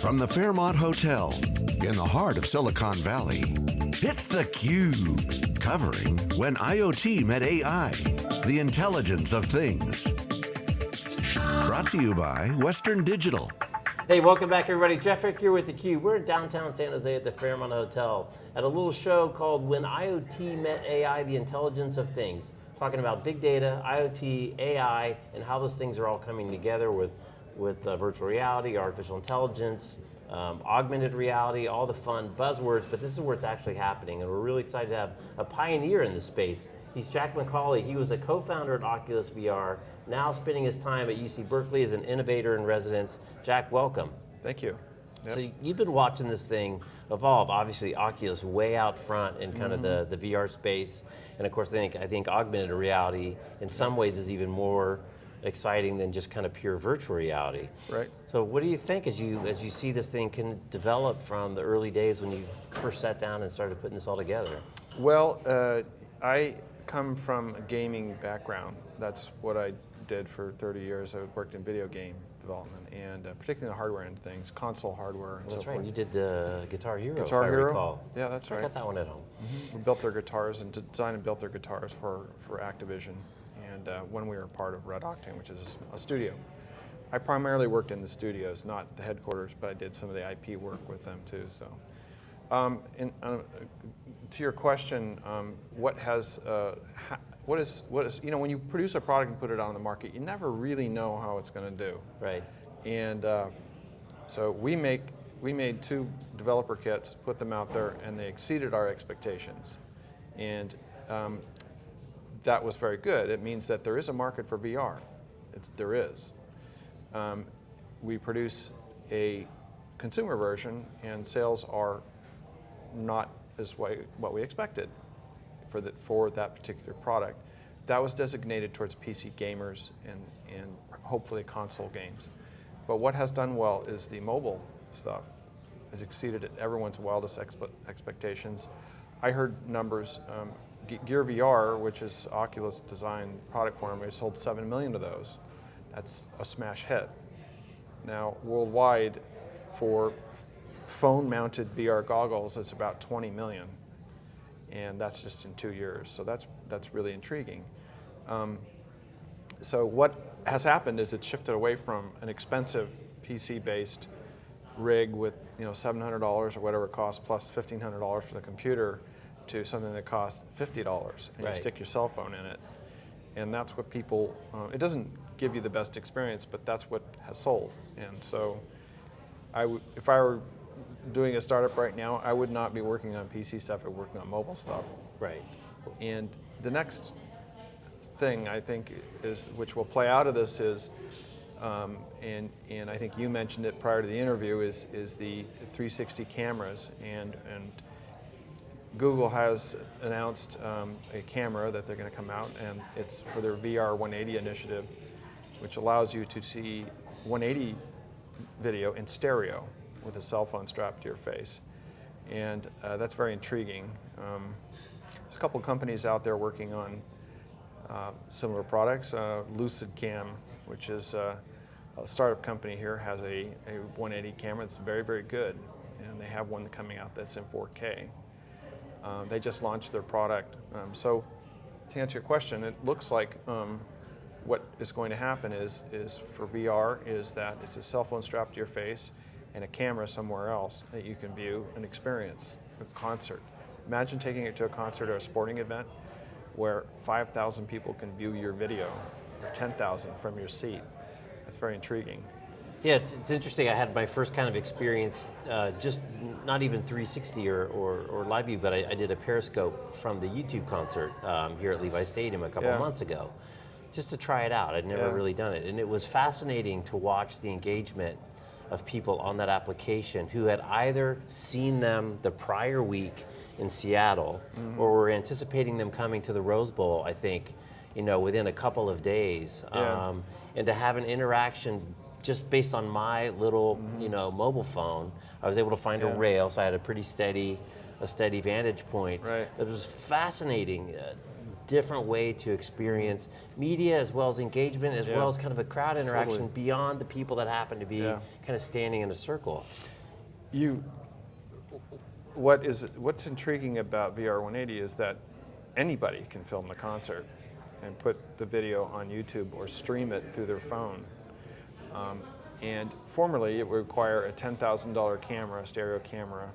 From the Fairmont Hotel, in the heart of Silicon Valley, it's theCUBE, covering When IoT Met AI, the intelligence of things. Brought to you by Western Digital. Hey, welcome back everybody. Jeff Frick here with theCUBE. We're in downtown San Jose at the Fairmont Hotel at a little show called When IoT Met AI, the intelligence of things. Talking about big data, IoT, AI, and how those things are all coming together with with uh, virtual reality, artificial intelligence, um, augmented reality, all the fun buzzwords, but this is where it's actually happening, and we're really excited to have a pioneer in this space. He's Jack McCauley. He was a co-founder at Oculus VR, now spending his time at UC Berkeley as an innovator in residence. Jack, welcome. Thank you. Yep. So you've been watching this thing evolve. Obviously, Oculus way out front in kind mm -hmm. of the, mm-hmm. the VR space, and of course, I think I think augmented reality in some ways is even more exciting than just kind of pure virtual reality. Right. So what do you think as you as you see this thing can develop from the early days when you first sat down and started putting this all together? Well, uh, I come from a gaming background. That's what I did for 30 years. I worked in video game development and uh, particularly the hardware end things, console hardware and That's so right, forth. you did the Guitar Hero, Guitar I Hero. recall. Yeah, that's right. I got that one at home. Mm -hmm. We built their guitars and designed and built their guitars for, for Activision and uh, when we were part of Red Octane, which is a studio. I primarily worked in the studios, not the headquarters, but I did some of the IP work with them too. So, um, in, uh, to your question, um, what has, uh, what is, what is, you know, when you produce a product and put it on the market, you never really know how it's going to do. Right. And uh, so we make, we made two developer kits, put them out there, and they exceeded our expectations. And um, that was very good. It means that there is a market for VR. It's, there is. Um, we produce a consumer version and sales are not as what we expected for, the, for that particular product. That was designated towards PC gamers and, and hopefully console games. But what has done well is the mobile stuff has exceeded everyone's wildest expe expectations. I heard numbers, um, Gear VR, which is Oculus design product form, we sold 7 million of those. That's a smash hit. Now, worldwide, for phone-mounted VR goggles, it's about 20 million. And that's just in two years, so that's, that's really intriguing. Um, so what has happened is it shifted away from an expensive PC-based rig with you know $700 or whatever it costs plus $1,500 for the computer to something that costs $50 and right. you stick your cell phone in it. And that's what people, uh, it doesn't give you the best experience, but that's what has sold. And so I would if I were doing a startup right now, I would not be working on PC stuff, be working on mobile stuff. Right. And the next thing I think is, which will play out of this is, um, and, and I think you mentioned it prior to the interview, is, is the 360 cameras. And, and Google has announced um, a camera that they're going to come out, and it's for their VR 180 initiative, which allows you to see 180 video in stereo with a cell phone strapped to your face. And uh, that's very intriguing. Um, there's a couple companies out there working on uh, similar products. Uh, LucidCam, which is uh, a startup company here, has a, a 180 camera that's very, very good. And they have one coming out that's in 4K. Uh, they just launched their product. Um, so to answer your question, it looks like um, what is going to happen is, is for VR is that it's a cell phone strapped to your face and a camera somewhere else that you can view and experience a concert. Imagine taking it to a concert or a sporting event where 5,000 people can view your video or 10,000 from your seat. That's very intriguing. Yeah, it's, it's interesting. I had my first kind of experience, uh, just not even 360 or, or, or live view, but I, I, did a Periscope from the U2 concert um, here at Levi Stadium a couple yeah. months ago, just to try it out. I'd never yeah. really done it. And it was fascinating to watch the engagement of people on that application who had either seen them the prior week in Seattle mm -hmm. or were anticipating them coming to the Rose Bowl, I think, you know, within a couple of days. Yeah. Um, and to have an interaction just based on my little, mm you know, mobile phone, I was able to find yeah. a rail, so I had a pretty steady, a steady vantage point. Right. It was fascinating. Uh, different way to experience media as well as engagement, as Yeah. well as kind of a crowd interaction Totally. beyond the people that happen to be Yeah. kind of standing in a circle. you what is what's intriguing about VR 180 is that anybody can film the concert and put the video on YouTube or stream it through their phone. Um, and formerly, it would require a $10,000 camera, stereo camera,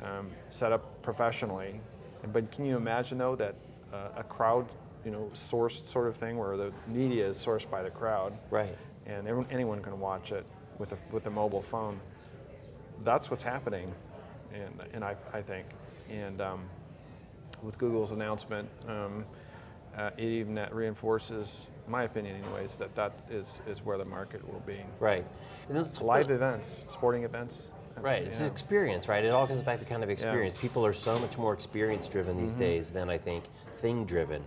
um, set up professionally. But can you imagine though that uh, a crowd, you know, sourced sort of thing where the media is sourced by the crowd, Right. and everyone, anyone can watch it with a with a mobile phone. That's what's happening, and and I I think, and um, with Google's announcement, um, uh, it even that reinforces my opinion, anyways, that that is is where the market will be. Right. And let's- Live events, sporting events. Right, it's yeah. experience, right? It all comes back to kind of experience. People are so much more experience driven these Mm-hmm. days than I think thing driven.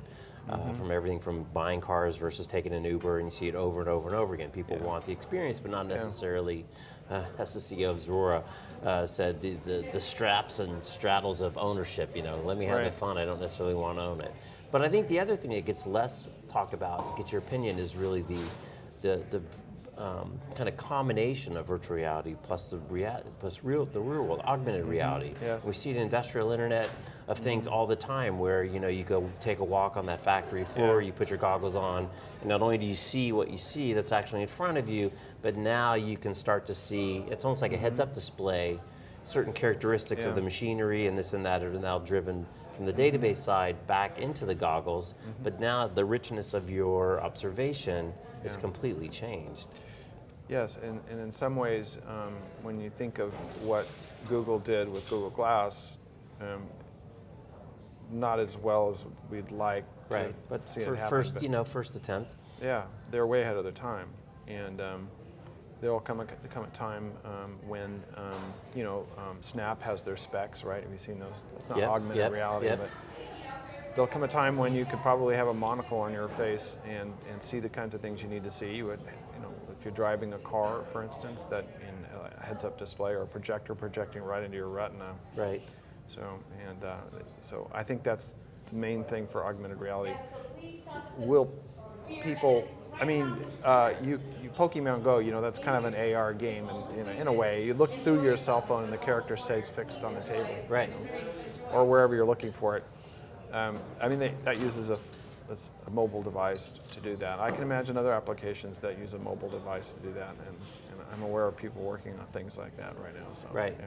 Uh, from everything from buying cars versus taking an Uber, and you see it over and over and over again. People Yeah. want the experience, but not necessarily, uh, as the CEO of Zuora uh, said, the, the, the straps and straddles of ownership. You know, let me have the fun. I don't necessarily want to own it. But I think the other thing that gets less talked about, get your opinion, is really the the the um, kind of combination of virtual reality plus the rea- plus real the real world augmented mm-hmm. reality. Yes. We see it in industrial internet of things mm-hmm. all the time where you know you go take a walk on that factory floor, Yeah. you put your goggles on, and not only do you see what you see that's actually in front of you, but now you can start to see it's almost like a heads up mm-hmm. display, certain characteristics Yeah. of the machinery and this and that are now driven from the database side back into the goggles, but now the richness of your observation is completely changed. Yes, and, and in some ways, um, when you think of what Google did with Google Glass, um, not as well as we'd like. to Right, but see it for happen, first, but- you know, first attempt. Yeah, they're way ahead of their time, and um, there will come a come a time um, when um, you know um, Snap has their specs, right? Have you seen those? It's not Yep, augmented yep, reality, yep. but there'll come a time when you could probably have a monocle on your face and, and see the kinds of things you need to see. You would, you know, if you're driving a car, for instance, that in a heads-up display or a projector projecting right into your retina. Right. So, and uh, so I think that's the main thing for augmented reality. Will people? I mean, uh, you, you Pokemon Go, you know, that's kind of an AR game, and in, in a way, you look through your cell phone and the character stays fixed on the table, Right. or wherever you're looking for it. Um, I mean, they, that uses a, it's a mobile device to do that. I can imagine other applications that use a mobile device to do that, and, and I'm aware of people working on things like that right now. So, Right. Yeah.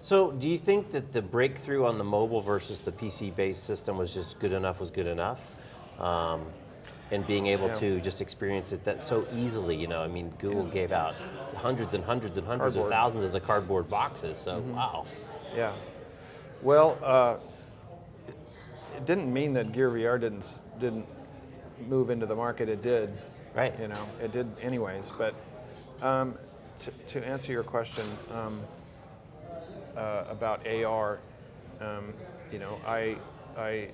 So, do you think that the breakthrough on the mobile versus the PC-based system was just good enough? Was good enough, um, and being able Yeah. to just experience it that so easily? You know, I mean, Google gave out hundreds and hundreds and hundreds of thousands of the cardboard boxes. So, wow. Yeah. Well, uh, it, it didn't mean that Gear VR didn't didn't move into the market. It did. Right. You know, it did anyways. But um, to, to answer your question um, uh, about AR, um, you know, I I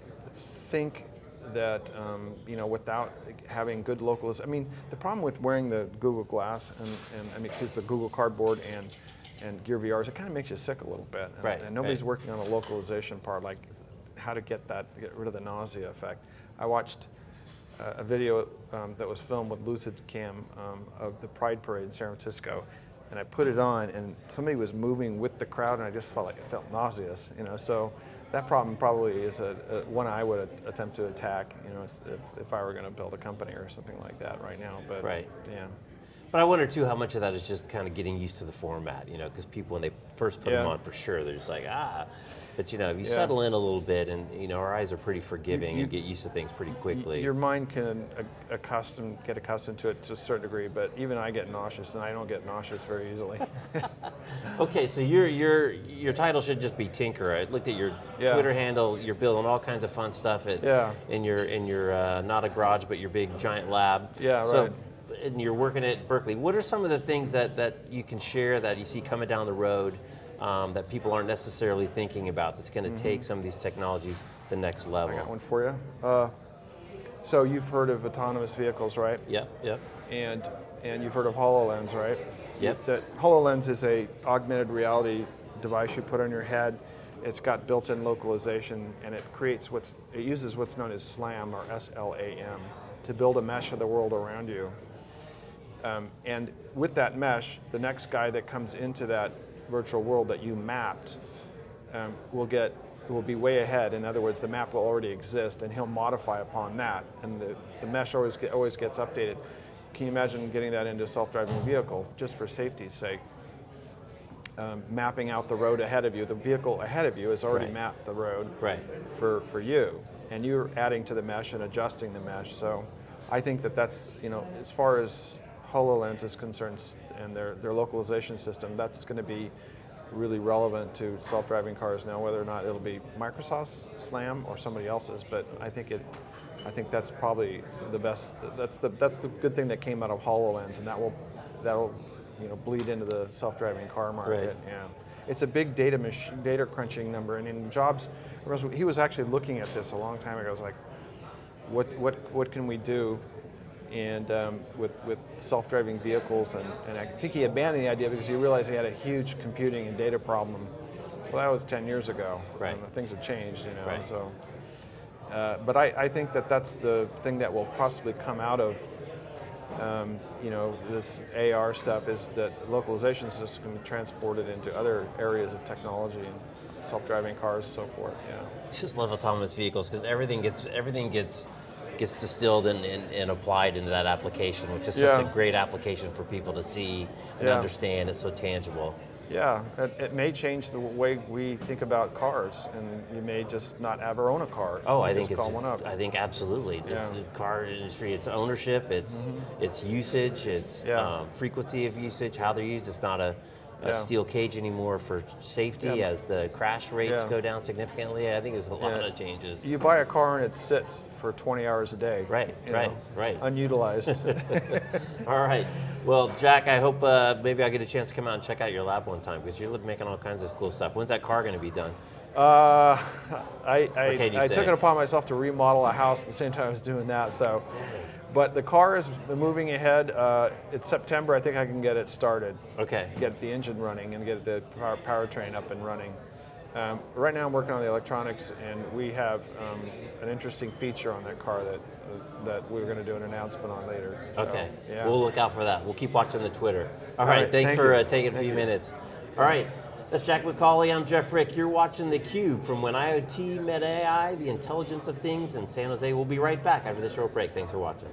think that um, you know without having good localization, I mean, the problem with wearing the Google Glass and, and I mean, excuse the Google Cardboard and and Gear VR is it kind of makes you sick a little bit. And, Right, and nobody's right. working on the localization part, like how to get that, get rid of the nausea effect. I watched uh, a video um, that was filmed with LucidCam um, of the Pride Parade in San Francisco, and I put it on, and somebody was moving with the crowd, and I just felt like it felt nauseous, you know. So that problem probably is a, a one I would attempt to attack, you know, if, if I were going to build a company or something like that right now. But Right. yeah, But I wonder too how much of that is just kind of getting used to the format, you know, because people when they first put them on for sure, they're just like ah. But you know, if you Yeah. settle in a little bit, and you know, our eyes are pretty forgiving you- and get used to things pretty quickly. your mind can accustom, get accustomed to it to a certain degree, but even I get nauseous, and I don't get nauseous very easily. Okay, so your your your title should just be Tinker. I looked at your Yeah. Twitter handle. You're building all kinds of fun stuff at Yeah. in your in your uh, not a garage but your big giant lab. Yeah, so, right. And you're working at Berkeley. What are some of the things that that you can share that you see coming down the road um, that people aren't necessarily thinking about? That's going to take some of these technologies the next level. I got one for you. Uh, so you've heard of autonomous vehicles, right? Yep. Yep. And and you've heard of HoloLens, right? Yep. That HoloLens is a augmented reality device you put on your head, It's got built-in localization, and it creates what's it uses what's known as SLAM or S-L-A-M to build a mesh of the world around you. Um, and with that mesh, the next guy that comes into that virtual world that you mapped um, will get will be way ahead. In other words, the map will already exist, and he'll modify upon that, and the, the mesh always get, always gets updated. Can you imagine getting that into a self-driving vehicle just for safety's sake? Um, mapping out the road ahead of you. The vehicle ahead of you has already Right. mapped the road Right. for, for you, and you're adding to the mesh and adjusting the mesh. So I think that that's, you know, as far as HoloLens is concerned and their, their localization system, that's going to be really relevant to self-driving cars now, whether or not it'll be Microsoft's SLAM or somebody else's, but I think it, I think that's probably the best, that's the, that's the good thing that came out of HoloLens, and that will, that'll, you know, bleed into the self-driving car market. Right. Yeah, it's a big data machine, data crunching number, and in Jobs, he was actually looking at this a long time ago. I was like, what what what can we do? And um, with with self-driving vehicles, and, and I think he abandoned the idea because he realized he had a huge computing and data problem. Well, that was 10 years ago. Right. And things have changed, you know. Right. So, uh, but I, I think that that's the thing that will possibly come out of um, you know, this AR stuff is that localization system can be transported into other areas of technology and self-driving cars and so forth. Yeah. I just love autonomous vehicles because everything gets everything gets gets distilled and, and, and applied into that application, which is such a great application for people to see and Yeah. understand. It's so tangible. Yeah, it, it may change the way we think about cars, and you may just not ever own a car. Oh, I think it's. one up. I think absolutely. It's Yeah. Mm-hmm. the car industry. It's ownership. It's it's usage. It's Yeah. um, frequency of usage. How they're used. It's not a, a Yeah. steel cage anymore for safety Yeah. as the crash rates Yeah. go down significantly. I think there's a lot of changes. You buy a car and it sits for 20 hours a day. Right, right, know, right. Unutilized. All right. Well, Jack, I hope uh, maybe I get a chance to come out and check out your lab one time because you're making all kinds of cool stuff. When's that car going to be done? Uh, I, I, I took it upon myself to remodel a house at the same time I was doing that. So, but the car is moving ahead. Uh, it's September. I think I can get it started, Okay. get the engine running, and get the power, powertrain up and running. Um, right now, I'm working on the electronics, and we have um, an interesting feature on that car that uh, that we're going to do an announcement on later. So, Okay. yeah. We'll look out for that. We'll keep watching the Twitter. All All right. right, Thanks thank for uh, taking a few you. minutes. All right. That's Jack McCauley. I'm Jeff Frick. You're watching theCUBE from When IoT Met AI, the intelligence of things in San Jose. We'll be right back after this short break. Thanks for watching.